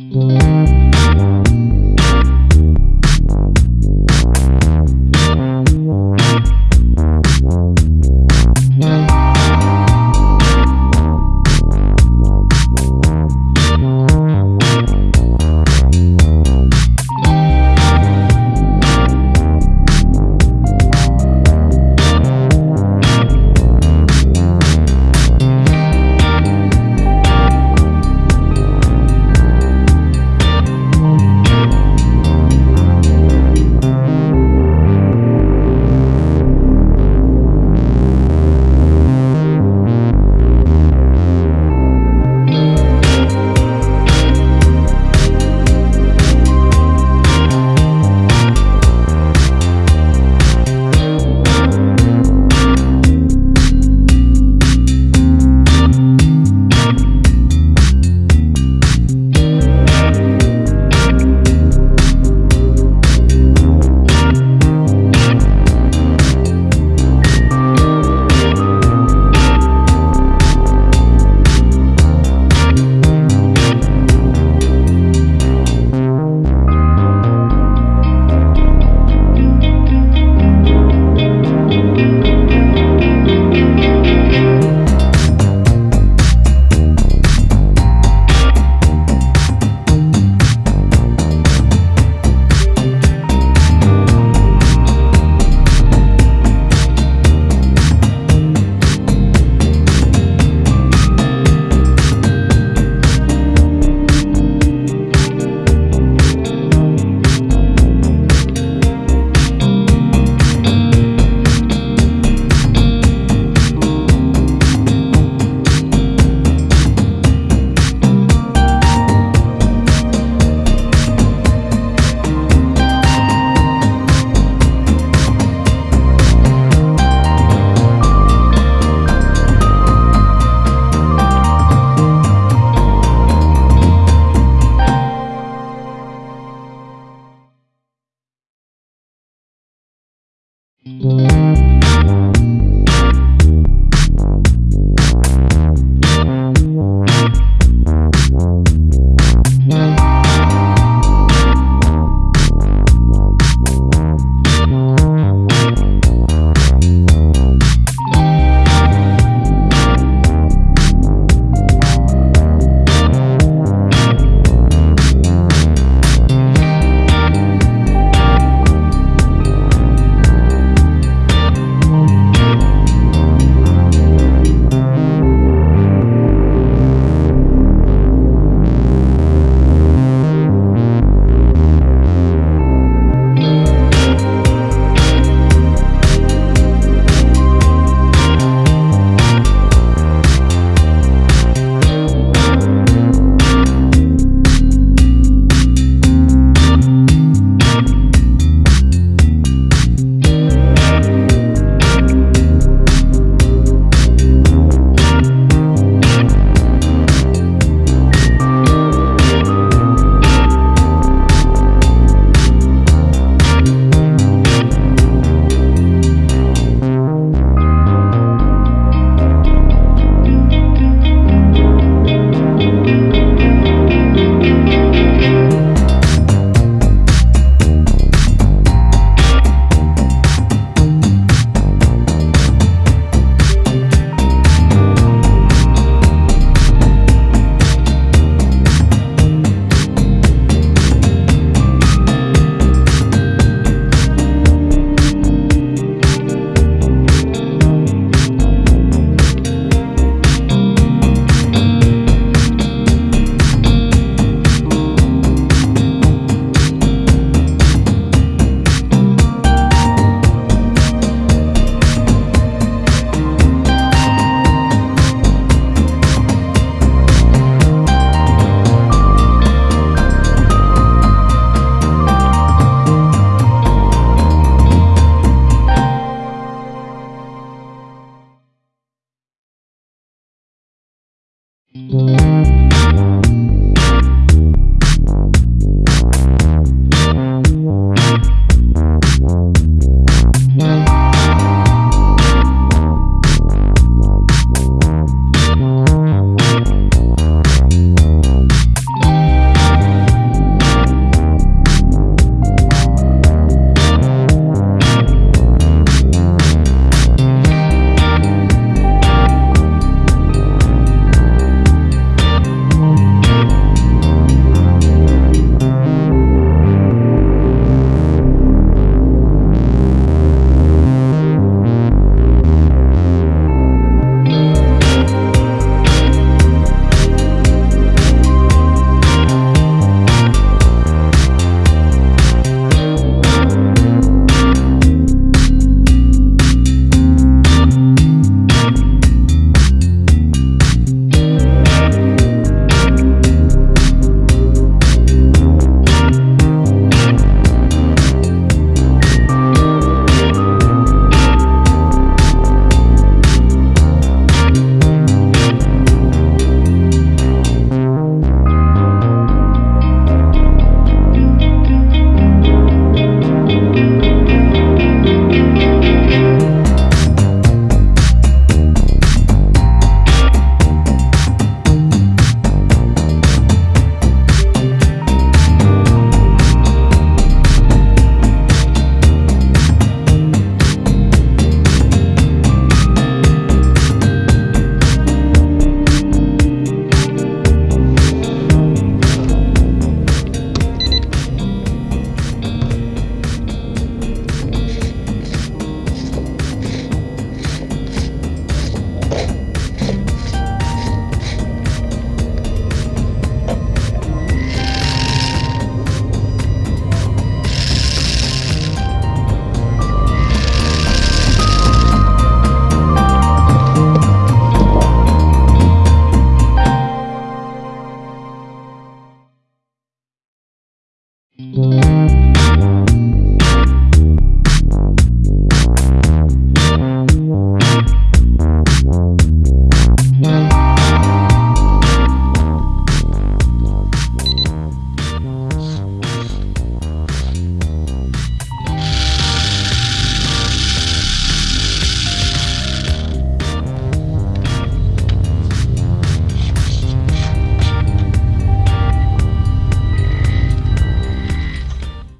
Mm-hmm.